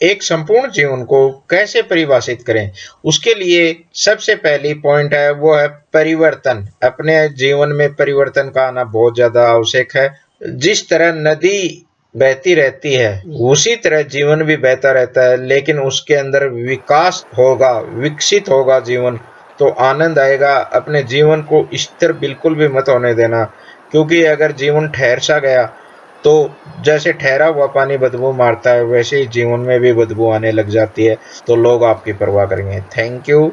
एक संपूर्ण जीवन को कैसे परिभाषित करें? उसके लिए सबसे पहली पॉइंट है, वो है परिवर्तन। अपने जीवन में परिवर्तन का आना बहुत ज़्यादा आवश्यक है। जिस तरह नदी बहती रहती है, उसी तरह जीवन भी बहता रहता है, लेकिन उसके अंदर विकास होगा, विकसित होगा जीवन। तो आनंद आएगा। अपने जीवन को स्थिर बिल्कुल भी मत होने देना, क्योंकि अगर जीवन ठहर सा गया तो जैसे ठहरा हुआ पानी बदबू मारता है, वैसे ही जीवन में भी बदबू आने लग जाती है। तो लोग आपकी परवाह करेंगे। Thank you